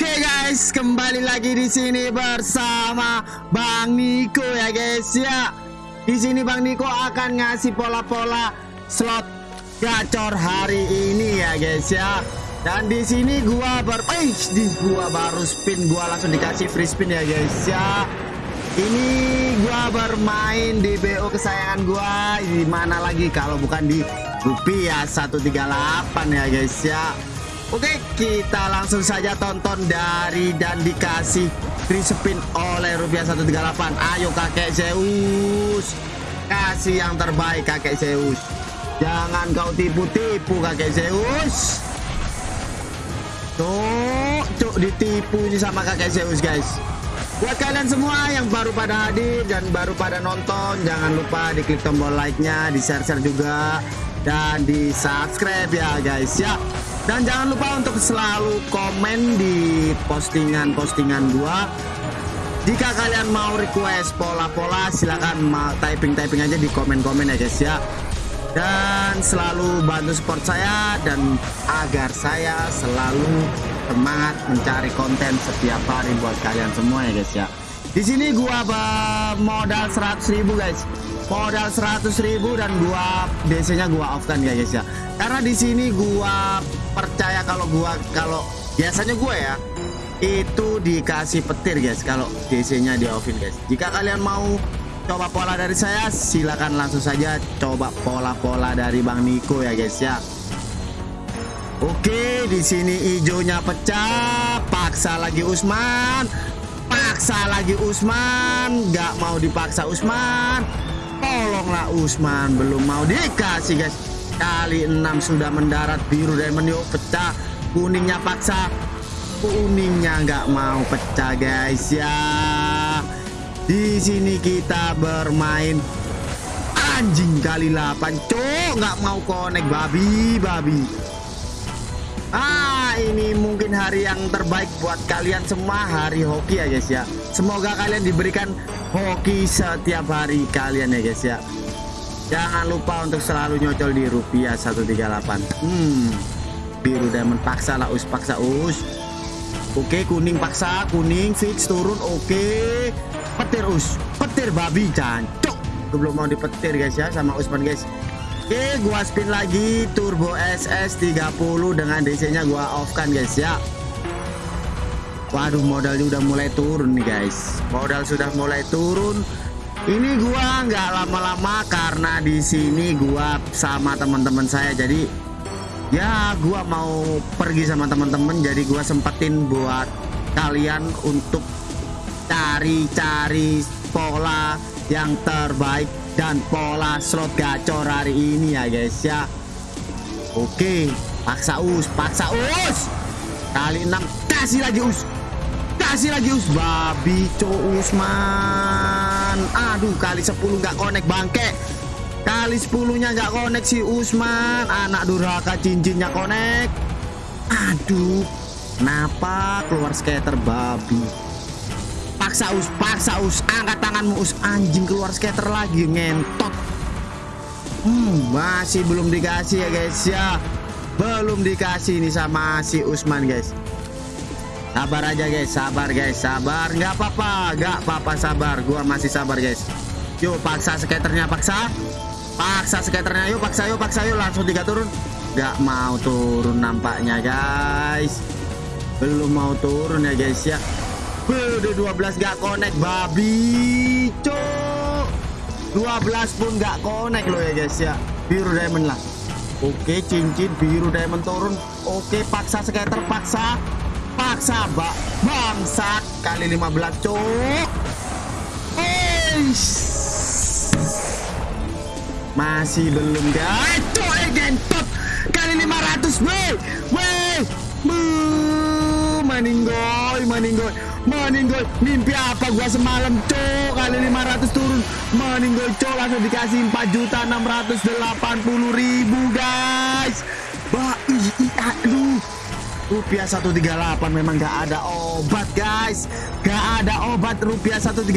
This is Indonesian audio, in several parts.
Oke guys, kembali lagi di sini bersama Bang Niko ya guys ya. Di sini Bang Niko akan ngasih pola-pola slot gacor hari ini ya guys ya. Dan di sini gua ber eh di gua baru spin gua langsung dikasih free spin ya guys ya. Ini gua bermain di BO kesayangan gua di mana lagi kalau bukan di rupiah 138 ya guys ya. Oke, kita langsung saja tonton dari dan dikasih free spin oleh rupiah 138. Ayo kakek Zeus. Kasih yang terbaik kakek Zeus. Jangan kau tipu-tipu kakek Zeus. Tuh, cuk ditipu ini sama kakek Zeus guys. Buat kalian semua yang baru pada hadir dan baru pada nonton, jangan lupa diklik tombol like-nya, di share-share juga dan di subscribe ya guys ya. Dan jangan lupa untuk selalu komen di postingan-postingan gua. Jika kalian mau request pola-pola silahkan typing-typing aja di komen-komen ya guys ya. Dan selalu bantu support saya dan agar saya selalu semangat mencari konten setiap hari buat kalian semua ya guys ya. Di sini gua modal 100.000 guys. Modal 100.000 dan gua DC-nya gua off kan ya guys ya. Karena di sini gua percaya kalau gua kalau biasanya gua ya itu dikasih petir guys kalau DC-nya di offin guys. Jika kalian mau coba pola dari saya silahkan langsung saja coba pola-pola dari Bang Niko ya guys ya. Oke di sini hijaunya pecah paksa lagi Usman paksa lagi Usman. Nggak mau dipaksa Usman. Tolonglah Usman. Belum mau dikasih guys. Kali 6 sudah mendarat biru dan meniup pecah. Kuningnya paksa. Kuningnya nggak mau pecah guys ya. Di sini kita bermain. Anjing kali 8 cok nggak mau konek babi babi. Ah ini mungkin hari yang terbaik buat kalian semua hari hoki ya guys ya. Semoga kalian diberikan hoki setiap hari kalian ya guys ya. Jangan lupa untuk selalu nyocol di rupiah 138 Hmm biru diamond paksa lah us paksa us. Oke kuning paksa kuning fix turun oke. Petir us. Petir babi jancok. Belum mau dipetir guys ya sama Usman guys Oke gua spin lagi. Turbo SS 30 dengan DC nya gua off kan guys ya. Waduh modalnya udah mulai turun nih guys. Modal sudah mulai turun. Ini gua nggak lama-lama karena di sini gua sama teman-teman saya. Jadi ya gua mau pergi sama teman-teman. Jadi gua sempetin buat kalian untuk cari-cari pola yang terbaik dan pola slot gacor hari ini ya guys ya. Oke paksa us paksa us. Kali 6 kasih lagi us. Kasih lagi us. Babi co Usman. Aduh kali 10 nggak connect bangke. Kali 10 nya nggak connect si Usman. Anak durhaka cincinnya connect. Aduh kenapa keluar skater babi paksa us paksa us angkat tanganmu us. Anjing keluar skater lagi ngentot. Hmm, masih belum dikasih ya guys ya. Belum dikasih ini sama si Usman guys. Sabar aja guys sabar guys sabar. Nggak apa-apa nggak apa-apa sabar. Gua masih sabar guys. Yuk paksa skaternya paksa. Paksa skaternya yuk paksa yuk paksa yuk. Langsung tiga turun. Nggak mau turun nampaknya guys. Belum mau turun ya guys ya Udah 12 gak connect babi cok 12 pun gak connect loh ya guys ya. Biru diamond lah. Oke cincin biru diamond turun. Oke paksa skater paksa Paksa bak bangsat. Kali 15 cok Eish. Masih belum guys. Cok gentot. Kali 500 weh Weh Maninggoy Maninggoy. Meninggoy mimpi apa gua semalam cok? Kali 500 turun. Meninggoy cok langsung dikasih 4 juta 680 ribu guys. Bah aduh. Rupiah 138 memang gak ada obat guys. Gak ada obat rupiah 138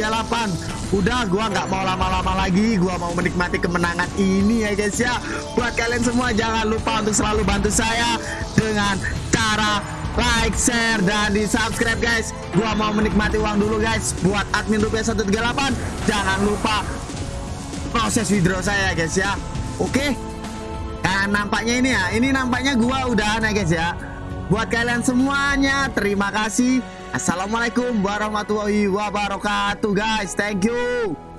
udah gua nggak mau lama-lama lagi. Gua mau menikmati kemenangan ini ya guys ya. Buat kalian semua jangan lupa untuk selalu bantu saya dengan cara like, share, dan di subscribe guys. Gua mau menikmati uang dulu guys. Buat admin rupiah 138, jangan lupa proses withdraw saya guys ya. Oke. Nah, nampaknya ini ya. Ini nampaknya gua udah ya guys ya. Buat kalian semuanya, terima kasih. Assalamualaikum warahmatullahi wabarakatuh guys. Thank you.